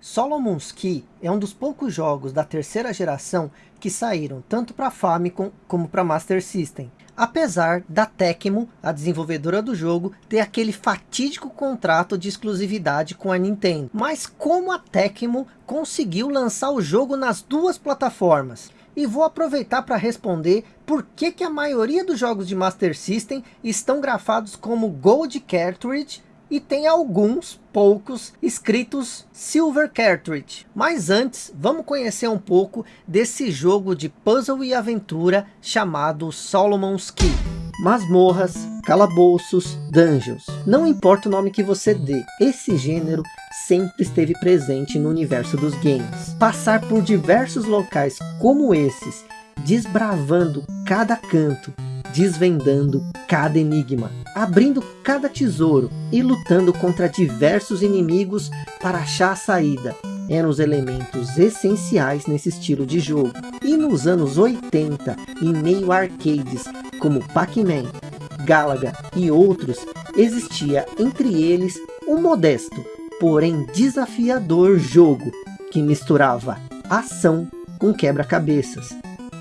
Solomon's Key é um dos poucos jogos da terceira geração que saíram tanto para Famicom como para Master System. Apesar da Tecmo, a desenvolvedora do jogo, ter aquele fatídico contrato de exclusividade com a Nintendo. Mas como a Tecmo conseguiu lançar o jogo nas duas plataformas? E vou aproveitar para responder por que, que a maioria dos jogos de Master System estão grafados como Gold Cartridge e tem alguns, poucos, escritos Silver Cartridge. Mas antes, vamos conhecer um pouco desse jogo de puzzle e aventura chamado Solomon's Key. Masmorras, calabouços, dungeons. Não importa o nome que você dê, esse gênero sempre esteve presente no universo dos games. Passar por diversos locais como esses, desbravando cada canto, desvendando cada enigma, abrindo cada tesouro e lutando contra diversos inimigos para achar a saída. Eram os elementos essenciais nesse estilo de jogo. E nos anos 80, em meio a arcades como Pac-Man, Galaga e outros, existia entre eles um modesto, porém desafiador jogo que misturava ação com quebra-cabeças.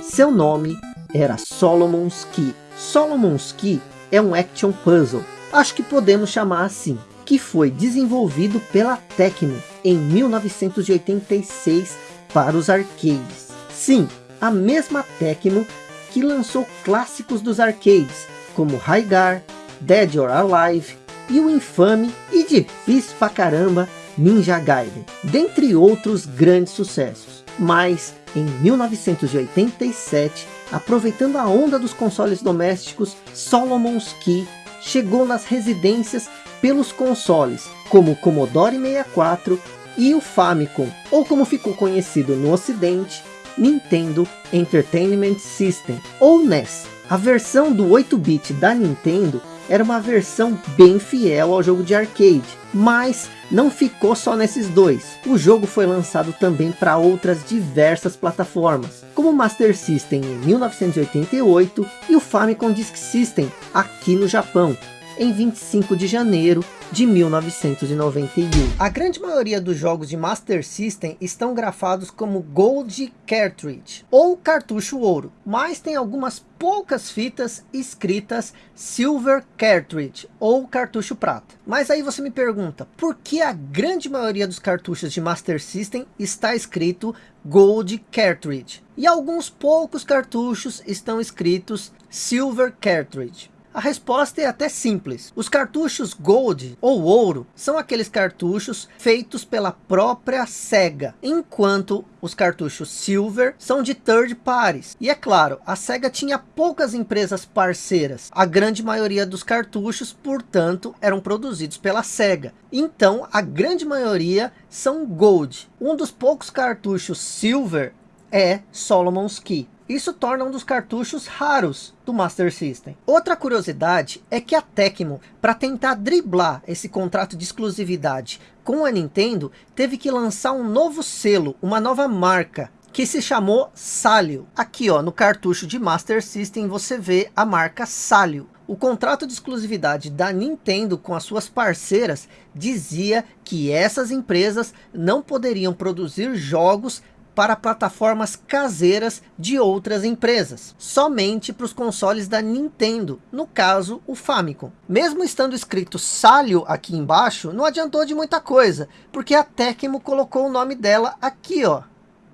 Seu nome era Solomon's Key. Solomon's Key é um action puzzle, acho que podemos chamar assim, que foi desenvolvido pela Tecmo em 1986 para os arcades. Sim, a mesma Tecmo que lançou clássicos dos arcades, como Raigar, Dead or Alive e o infame e difícil pra caramba Ninja Gaiden, dentre outros grandes sucessos. Mas em 1987 Aproveitando a onda dos consoles domésticos, Solomon's Key chegou nas residências pelos consoles, como o Commodore 64 e o Famicom, ou como ficou conhecido no ocidente, Nintendo Entertainment System, ou NES. A versão do 8-bit da Nintendo era uma versão bem fiel ao jogo de arcade, mas não ficou só nesses dois. O jogo foi lançado também para outras diversas plataformas, como o Master System em 1988 e o Famicom Disk System aqui no Japão, em 25 de janeiro de 1991. A grande maioria dos jogos de Master System estão grafados como Gold Cartridge ou cartucho ouro, mas tem algumas poucas fitas escritas Silver Cartridge ou cartucho prata. Mas aí você me pergunta, por que a grande maioria dos cartuchos de Master System está escrito Gold Cartridge? E alguns poucos cartuchos estão escritos Silver Cartridge. A resposta é até simples. Os cartuchos Gold ou Ouro são aqueles cartuchos feitos pela própria SEGA, enquanto os cartuchos Silver são de third parties. E é claro, a SEGA tinha poucas empresas parceiras. A grande maioria dos cartuchos, portanto, eram produzidos pela SEGA. Então, a grande maioria são Gold. Um dos poucos cartuchos Silver é Solomon's Key. Isso torna um dos cartuchos raros do Master System. Outra curiosidade é que a Tecmo, para tentar driblar esse contrato de exclusividade com a Nintendo, teve que lançar um novo selo, uma nova marca, que se chamou Salio. Aqui ó, no cartucho de Master System você vê a marca Salio. O contrato de exclusividade da Nintendo com as suas parceiras dizia que essas empresas não poderiam produzir jogos para plataformas caseiras de outras empresas, somente para os consoles da Nintendo, no caso o Famicom. Mesmo estando escrito Salio aqui embaixo, não adiantou de muita coisa, porque a Tecmo colocou o nome dela aqui, ó.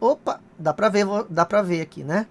Opa, dá para ver, dá para ver aqui, né?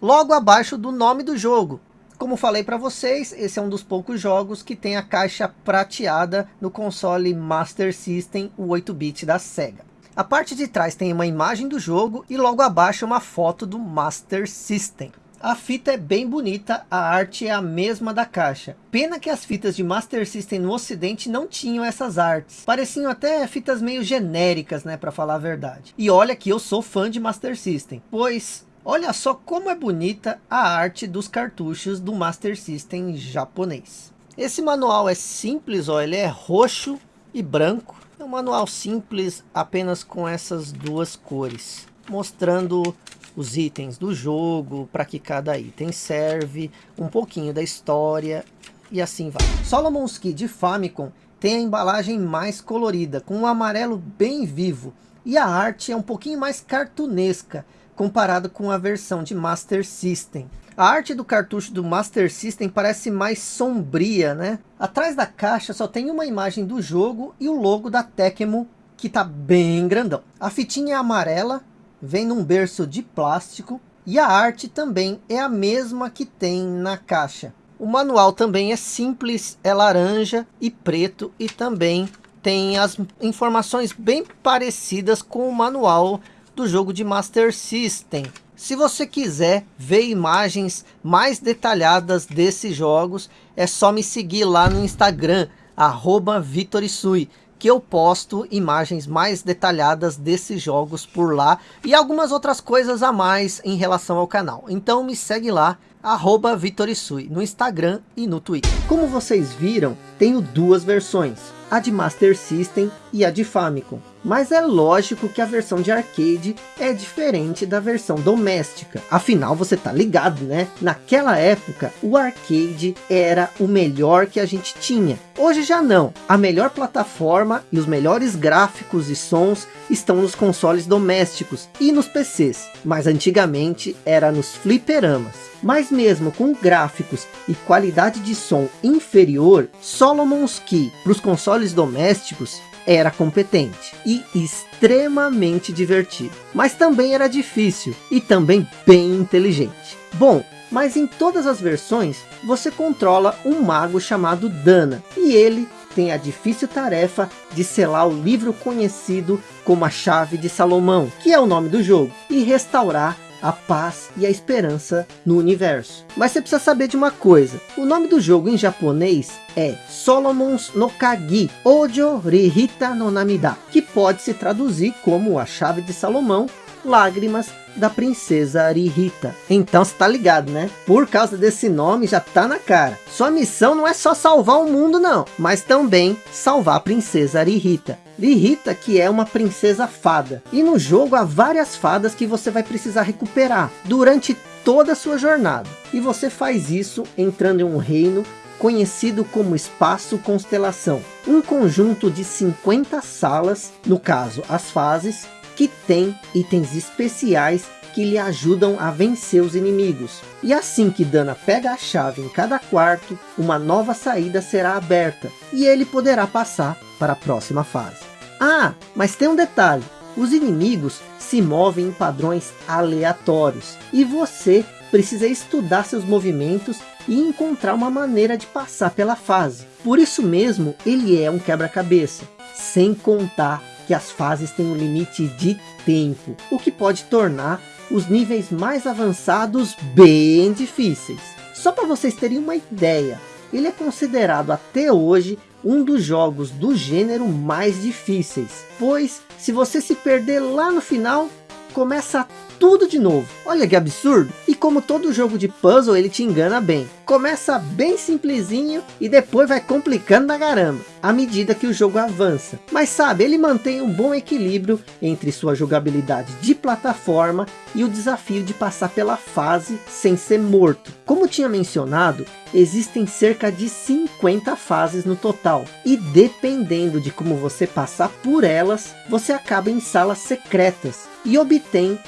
Logo abaixo do nome do jogo. Como falei para vocês, esse é um dos poucos jogos que tem a caixa prateada no console Master System, o 8-bit da Sega. A parte de trás tem uma imagem do jogo e logo abaixo uma foto do Master System. A fita é bem bonita, a arte é a mesma da caixa. Pena que as fitas de Master System no ocidente não tinham essas artes. Pareciam até fitas meio genéricas, né, para falar a verdade. E olha que eu sou fã de Master System, pois olha só como é bonita a arte dos cartuchos do Master System japonês. Esse manual é simples, ó, ele é roxo e branco. Um manual simples, apenas com essas duas cores, mostrando os itens do jogo, para que cada item serve, um pouquinho da história e assim vai. Solomon's Key de Famicom tem a embalagem mais colorida, com um amarelo bem vivo. E a arte é um pouquinho mais cartunesca, comparado com a versão de Master System. A arte do cartucho do Master System parece mais sombria, né? Atrás da caixa só tem uma imagem do jogo e o logo da Tecmo, que tá bem grandão. A fitinha é amarela, vem num berço de plástico e a arte também é a mesma que tem na caixa. O manual também é simples, é laranja e preto e também tem as informações bem parecidas com o manual do jogo de Master System. Se você quiser ver imagens mais detalhadas desses jogos, é só me seguir lá no Instagram, arroba Vitorisui, que eu posto imagens mais detalhadas desses jogos por lá e algumas outras coisas a mais em relação ao canal. Então me segue lá, arroba Vitorisui, no Instagram e no Twitter. Como vocês viram, tenho duas versões, a de Master System e a de Famicom. Mas é lógico que a versão de arcade é diferente da versão doméstica. Afinal, você tá ligado, né? Naquela época, o arcade era o melhor que a gente tinha. Hoje já não. A melhor plataforma e os melhores gráficos e sons estão nos consoles domésticos e nos PCs. Mas antigamente era nos fliperamas. Mas mesmo com gráficos e qualidade de som inferior, Solomon's Key para os consoles domésticos era competente e extremamente divertido. Mas também era difícil e também bem inteligente. Bom, mas em todas as versões você controla um mago chamado Dana e ele tem a difícil tarefa de selar o livro conhecido como a Chave de Salomão, que é o nome do jogo, e restaurar a paz e a esperança no universo. Mas você precisa saber de uma coisa. O nome do jogo em japonês é Solomon's no Kagi Ojo Rihita no Namida, que pode se traduzir como a chave de Salomão, lágrimas da princesa Arihita. Então você tá ligado, né? Por causa desse nome já tá na cara. Sua missão não é só salvar o mundo não, mas também salvar a princesa Arihita. Rihita que é uma princesa fada. E no jogo há várias fadas que você vai precisar recuperar durante toda a sua jornada. E você faz isso entrando em um reino conhecido como Espaço Constelação. Um conjunto de 50 salas, no caso as fases, que tem itens especiais que lhe ajudam a vencer os inimigos. E assim que Dana pega a chave em cada quarto, uma nova saída será aberta, e ele poderá passar para a próxima fase. Ah, mas tem um detalhe, os inimigos se movem em padrões aleatórios, e você precisa estudar seus movimentos e encontrar uma maneira de passar pela fase. Por isso mesmo, ele é um quebra-cabeça, sem contar que as fases têm um limite de tempo, o que pode tornar os níveis mais avançados bem difíceis. Só para vocês terem uma ideia, ele é considerado até hoje um dos jogos do gênero mais difíceis, pois se você se perder lá no final, começa tudo de novo. Olha que absurdo! E como todo jogo de puzzle, ele te engana bem. Começa bem simplesinho e depois vai complicando na caramba, à medida que o jogo avança. Mas sabe, ele mantém um bom equilíbrio entre sua jogabilidade de plataforma e o desafio de passar pela fase sem ser morto. Como tinha mencionado, existem cerca de 50 fases no total. E dependendo de como você passar por elas, você acaba em salas secretas e obtém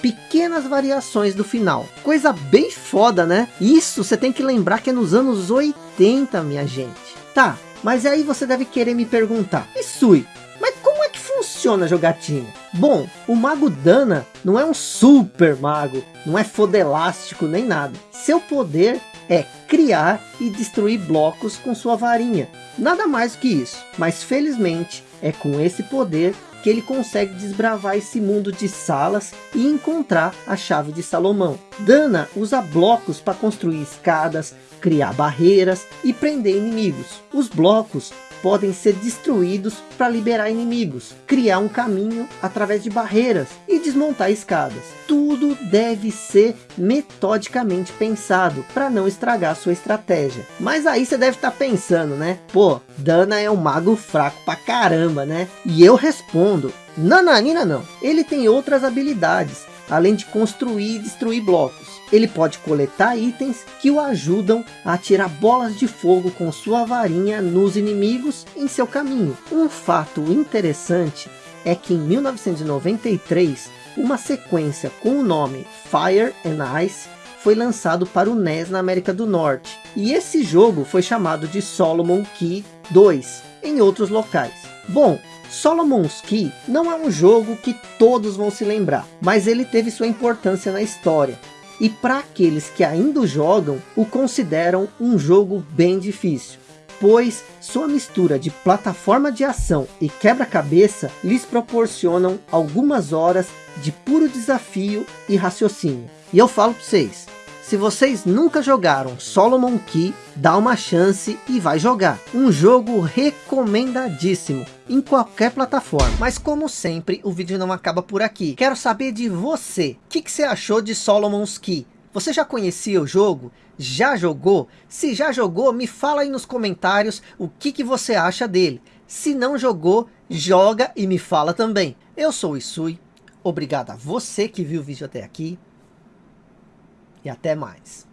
pequenas variações do final. Coisa bem foda, né? Isso você tem que lembrar que é nos anos 80, minha gente. Tá, mas aí você deve querer me perguntar, e Sui, mas como é que funciona a jogatina? Bom, o Mago Dana não é um super mago, não é fodelástico nem nada. Seu poder é criar e destruir blocos com sua varinha. Nada mais do que isso. Mas felizmente é com esse poder que ele consegue desbravar esse mundo de salas e encontrar a chave de Salomão. Dana usa blocos para construir escadas, criar barreiras e prender inimigos. Os blocos podem ser destruídos para liberar inimigos, criar um caminho através de barreiras e desmontar escadas. Tudo deve ser metodicamente pensado para não estragar sua estratégia. Mas aí você deve estar tá pensando, né? Pô, Dana é um mago fraco pra caramba, né? E eu respondo, nananina não. Ele tem outras habilidades além de construir e destruir blocos. Ele pode coletar itens que o ajudam a atirar bolas de fogo com sua varinha nos inimigos em seu caminho. Um fato interessante é que em 1993, uma sequência com o nome Fire and Ice foi lançado para o NES na América do Norte. E esse jogo foi chamado de Solomon Key 2 em outros locais. Bom, Solomon's Key não é um jogo que todos vão se lembrar, mas ele teve sua importância na história. E para aqueles que ainda jogam, o consideram um jogo bem difícil pois sua mistura de plataforma de ação e quebra-cabeça lhes proporcionam algumas horas de puro desafio e raciocínio. E eu falo para vocês, se vocês nunca jogaram Solomon Key, dá uma chance e vai jogar. Um jogo recomendadíssimo em qualquer plataforma. Mas como sempre, o vídeo não acaba por aqui. Quero saber de você. O que, que você achou de Solomon's Key? Você já conhecia o jogo? Já jogou? Se já jogou, me fala aí nos comentários o que, que você acha dele. Se não jogou, joga e me fala também. Eu sou o Isui, obrigado a você que viu o vídeo até aqui. E até mais.